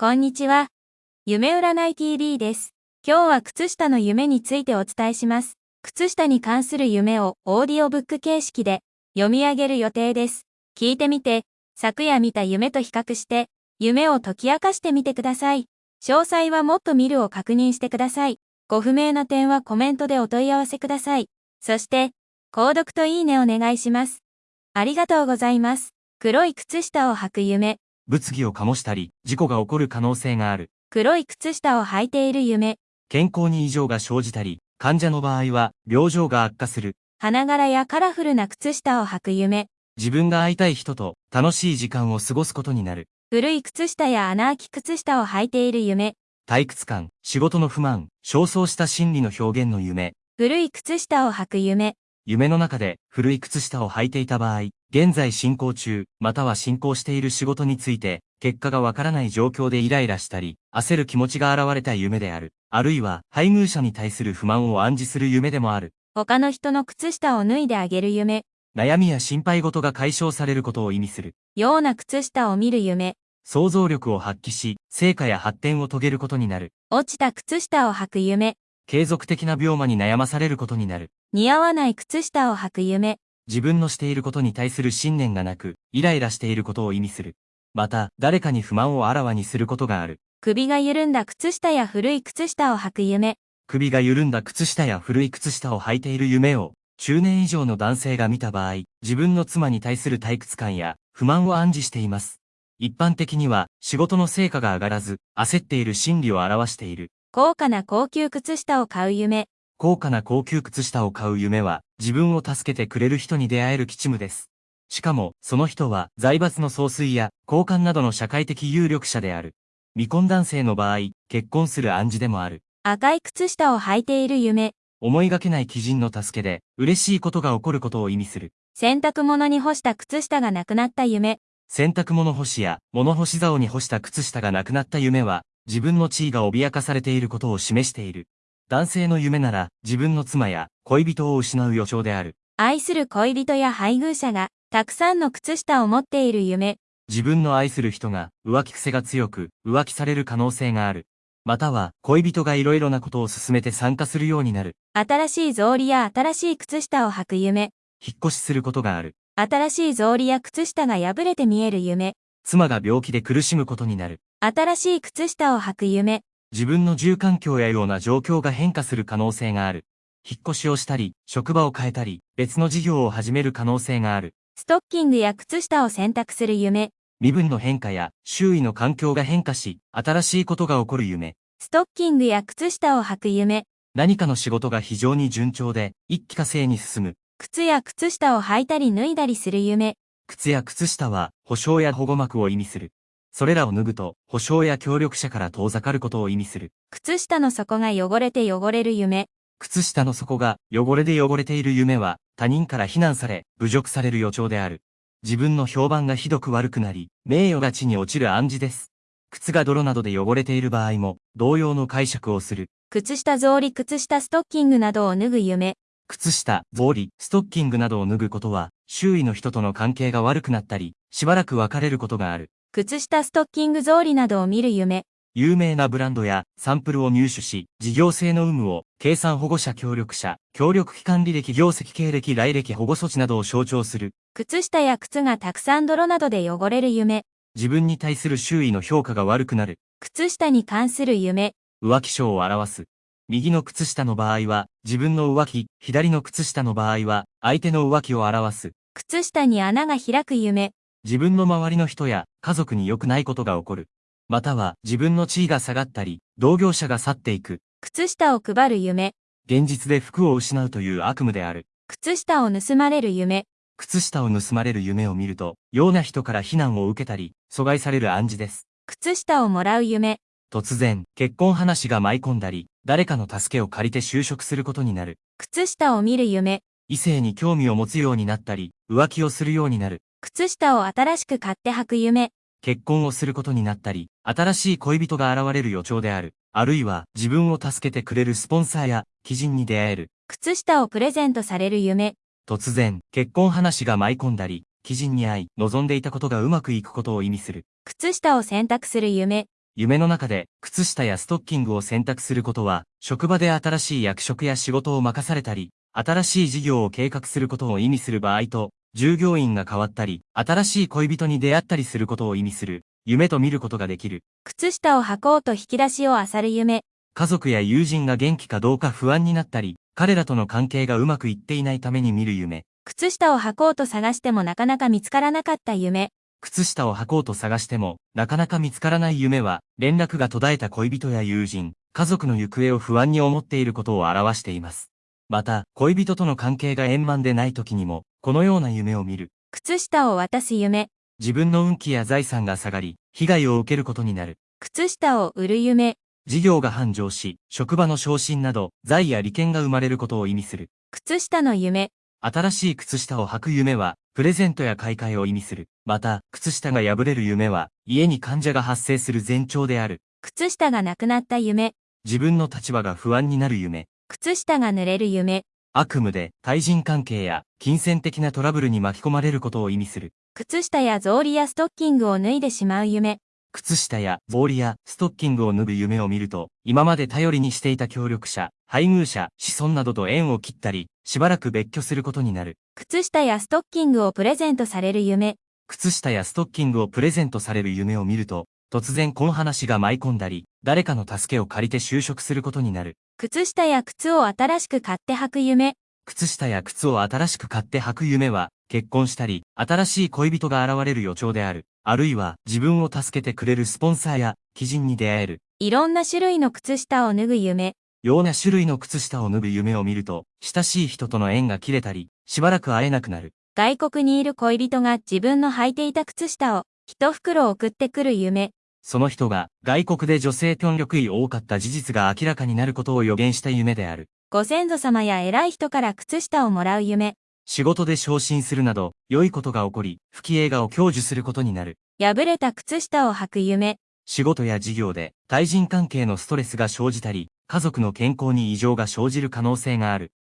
こんにちは。夢占い TV です。今日は靴下の夢についてお伝えします。靴下に関する夢をオーディオブック形式で読み上げる予定です。聞いてみて、昨夜見た夢と比較して、夢を解き明かしてみてください。詳細はもっと見るを確認してください。ご不明な点はコメントでお問い合わせください。そして、購読といいねお願いします。ありがとうございます。黒い靴下を履く夢。物議を醸したり、事故が起こる可能性がある。黒い靴下を履いている夢。健康に異常が生じたり、患者の場合は、病状が悪化する。花柄やカラフルな靴下を履く夢。自分が会いたい人と楽しい時間を過ごすことになる。古い靴下や穴あき靴下を履いている夢。退屈感、仕事の不満、焦燥した心理の表現の夢。古い靴下を履く夢。夢の中で古い靴下を履いていた場合、現在進行中、または進行している仕事について、結果がわからない状況でイライラしたり、焦る気持ちが現れた夢である。あるいは、配偶者に対する不満を暗示する夢でもある。他の人の靴下を脱いであげる夢。悩みや心配事が解消されることを意味する。ような靴下を見る夢。想像力を発揮し、成果や発展を遂げることになる。落ちた靴下を履く夢。継続的な病魔に悩まされることになる。似合わない靴下を履く夢。自分のしていることに対する信念がなく、イライラしていることを意味する。また、誰かに不満をあらわにすることがある。首が緩んだ靴下や古い靴下を履く夢。首が緩んだ靴下や古い靴下を履いている夢を、中年以上の男性が見た場合、自分の妻に対する退屈感や不満を暗示しています。一般的には、仕事の成果が上がらず、焦っている心理を表している。高価な高級靴下を買う夢。高価な高級靴下を買う夢は、自分を助けてくれる人に出会える吉夢です。しかも、その人は、財閥の総帥や、交換などの社会的有力者である。未婚男性の場合、結婚する暗示でもある。赤い靴下を履いている夢。思いがけない基人の助けで、嬉しいことが起こることを意味する。洗濯物に干した靴下がなくなった夢。洗濯物干しや、物干し竿に干した靴下がなくなった夢は、自分の地位が脅かされていることを示している。男性の夢なら、自分の妻や恋人を失う予兆である。愛する恋人や配偶者が、たくさんの靴下を持っている夢。自分の愛する人が浮気癖が強く浮気される可能性がある。または恋人が色々なことを進めて参加するようになる。新しい草履や新しい靴下を履く夢。引っ越しすることがある。新しい草履や靴下が破れて見える夢。妻が病気で苦しむことになる。新しい靴下を履く夢。自分の住環境やような状況が変化する可能性がある。引っ越しをしたり、職場を変えたり、別の事業を始める可能性がある。ストッキングや靴下を選択する夢。身分の変化や周囲の環境が変化し、新しいことが起こる夢。ストッキングや靴下を履く夢。何かの仕事が非常に順調で、一気化成に進む。靴や靴下を履いたり脱いだりする夢。靴や靴下は保証や保護膜を意味する。それらを脱ぐと、保証や協力者から遠ざかることを意味する。靴下の底が汚れて汚れる夢。靴下の底が汚れで汚れている夢は、他人から非難され、侮辱される予兆である。自分の評判がひどく悪くなり、名誉が地に落ちる暗示です。靴が泥などで汚れている場合も、同様の解釈をする。靴下草履靴下ストッキングなどを脱ぐ夢。靴下、草履、ストッキングなどを脱ぐことは、周囲の人との関係が悪くなったり、しばらく別れることがある。靴下ストッキング草履などを見る夢。有名なブランドやサンプルを入手し、事業性の有無を、計算保護者協力者、協力機関履歴業績経歴来歴保護措置などを象徴する。靴下や靴がたくさん泥などで汚れる夢。自分に対する周囲の評価が悪くなる。靴下に関する夢。浮気症を表す。右の靴下の場合は、自分の浮気、左の靴下の場合は、相手の浮気を表す。靴下に穴が開く夢。自分の周りの人や家族に良くないことが起こる。または自分の地位が下がったり、同業者が去っていく。靴下を配る夢。現実で服を失うという悪夢である。靴下を盗まれる夢。靴下を盗まれる夢を見ると、ような人から非難を受けたり、阻害される暗示です。靴下をもらう夢。突然、結婚話が舞い込んだり、誰かの助けを借りて就職することになる。靴下を見る夢。異性に興味を持つようになったり、浮気をするようになる。靴下を新しく買って履く夢。結婚をすることになったり、新しい恋人が現れる予兆である。あるいは、自分を助けてくれるスポンサーや、貴人に出会える。靴下をプレゼントされる夢。突然、結婚話が舞い込んだり、貴人に会い、望んでいたことがうまくいくことを意味する。靴下を選択する夢。夢の中で靴下やストッキングを選択することは、職場で新しい役職や仕事を任されたり、新しい事業を計画することを意味する場合と、従業員が変わったり、新しい恋人に出会ったりすることを意味する、夢と見ることができる。靴下を履こうと引き出しを漁る夢。家族や友人が元気かどうか不安になったり、彼らとの関係がうまくいっていないために見る夢。靴下を履こうと探してもなかなか見つからなかった夢。靴下を履こうと探しても、なかなか見つからない夢は、連絡が途絶えた恋人や友人、家族の行方を不安に思っていることを表しています。また、恋人との関係が円満でない時にも、このような夢を見る。靴下を渡す夢。自分の運気や財産が下がり、被害を受けることになる。靴下を売る夢。事業が繁盛し、職場の昇進など、財や利権が生まれることを意味する。靴下の夢。新しい靴下を履く夢は、プレゼントや買い替えを意味する。また、靴下が破れる夢は、家に患者が発生する前兆である。靴下がなくなった夢。自分の立場が不安になる夢。靴下が濡れる夢。悪夢で、対人関係や、金銭的なトラブルに巻き込まれることを意味する。靴下や草履やストッキングを脱いでしまう夢。靴下や草履やストッキングを脱ぐ夢を見ると、今まで頼りにしていた協力者、配偶者、子孫などと縁を切ったり、しばらく別居することになる。靴下やストッキングをプレゼントされる夢。靴下やストッキングをプレゼントされる夢を見ると、突然この話が舞い込んだり、誰かの助けを借りて就職することになる。靴下や靴を新しく買って履く夢。靴下や靴を新しく買って履く夢は、結婚したり、新しい恋人が現れる予兆である。あるいは、自分を助けてくれるスポンサーや、基人に出会える。いろんな種類の靴下を脱ぐ夢。ような種類の靴下を脱ぐ夢を見ると、親しい人との縁が切れたり、しばらく会えなくなる。外国にいる恋人が自分の履いていた靴下を、一袋送ってくる夢。その人が、外国で女性権力位多かった事実が明らかになることを予言した夢である。ご先祖様や偉い人から靴下をもらう夢。仕事で昇進するなど、良いことが起こり、不義映画を享受することになる。破れた靴下を履く夢。仕事や事業で、対人関係のストレスが生じたり、家族の健康に異常が生じる可能性がある。